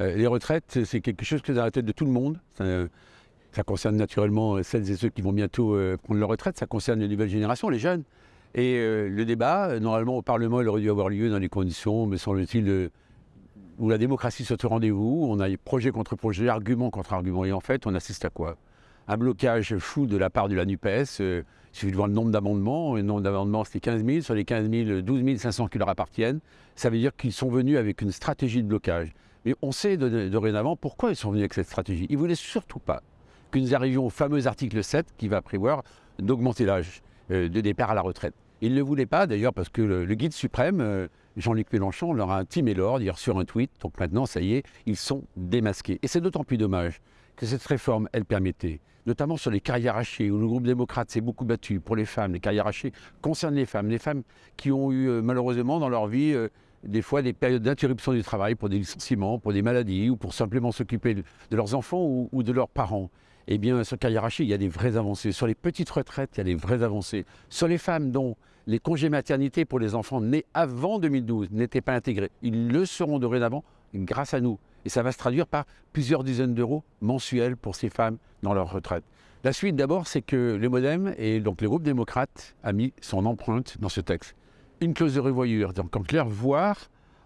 Euh, les retraites, c'est quelque chose qui est dans la tête de tout le monde. Ça, ça concerne naturellement celles et ceux qui vont bientôt euh, prendre leur retraite. Ça concerne les nouvelles générations, les jeunes. Et euh, le débat, normalement, au Parlement, il aurait dû avoir lieu dans les conditions, me semble-t-il, où la démocratie soit au rendez-vous. On a projet contre projet, argument contre argument. Et en fait, on assiste à quoi? Un blocage fou de la part de la NUPES. il suffit de voir le nombre d'amendements. Le nombre d'amendements, c'était 15 000. Sur les 15 000, 12 500 qui leur appartiennent. Ça veut dire qu'ils sont venus avec une stratégie de blocage. Mais on sait dorénavant pourquoi ils sont venus avec cette stratégie. Ils ne voulaient surtout pas que nous arrivions au fameux article 7 qui va prévoir d'augmenter l'âge euh, de départ à la retraite. Ils ne le voulaient pas d'ailleurs parce que le, guide suprême, euh, Jean-Luc Mélenchon, leur a intimé l'ordre hier sur un tweet. Donc maintenant, ça y est, ils sont démasqués. Et c'est d'autant plus dommage que cette réforme, elle permettait, notamment sur les carrières hachées, où le groupe démocrate s'est beaucoup battu pour les femmes. Les carrières hachées concernent les femmes, les femmes qui ont eu euh, malheureusement dans leur vie des fois des périodes d'interruption du travail pour des licenciements, pour des maladies ou pour simplement s'occuper de, leurs enfants ou, de leurs parents. Eh bien, sur Kayarachi, il y a des vraies avancées. Sur les petites retraites, il y a des vraies avancées. Sur les femmes dont les congés maternité pour les enfants nés avant 2012 n'étaient pas intégrés, ils le seront dorénavant grâce à nous. Et ça va se traduire par plusieurs dizaines d'euros mensuels pour ces femmes dans leur retraite. La suite d'abord, c'est que le Modem et donc le groupe démocrate a mis son empreinte dans ce texte une clause de revoyure. Donc en clair, voir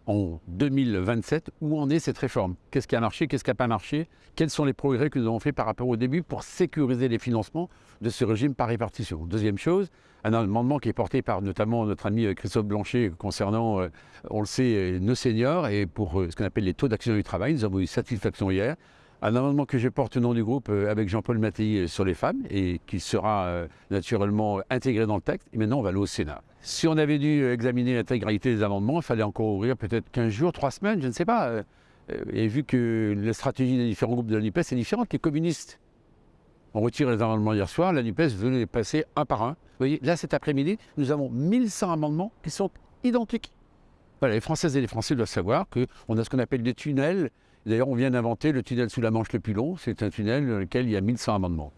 en 2027 où en est cette réforme. Qu'est-ce qui a marché, qu'est-ce qui n'a pas marché, quels sont les progrès que nous avons fait par rapport au début pour sécuriser les financements de ce régime par répartition? Deuxième chose, un amendement qui est porté par notamment notre ami euh, Christophe Blanchet concernant, euh, on le sait, euh, nos seniors et pour ce qu'on appelle les taux d'action du travail. Nous avons eu satisfaction hier un amendement que je porte au nom du groupe euh, avec Jean-Paul Mattei euh, sur les femmes et qui sera euh, naturellement intégré dans le texte. Et maintenant, on va aller au Sénat. Si on avait dû examiner l'intégralité des amendements, il fallait encore ouvrir peut-être 15 jours, 3 semaines, je ne sais pas. Et vu que la stratégie des différents groupes de la NUPES est différente, les communistes ont retiré les amendements hier soir, la NUPES venait les passer un par un. Vous voyez, là cet après-midi, nous avons 1100 amendements qui sont identiques. Voilà, les Françaises et les Français doivent savoir qu'on a ce qu'on appelle des tunnels D'ailleurs, on vient d'inventer le tunnel sous la Manche le plus long. C'est un tunnel dans lequel il y a 1100 amendements.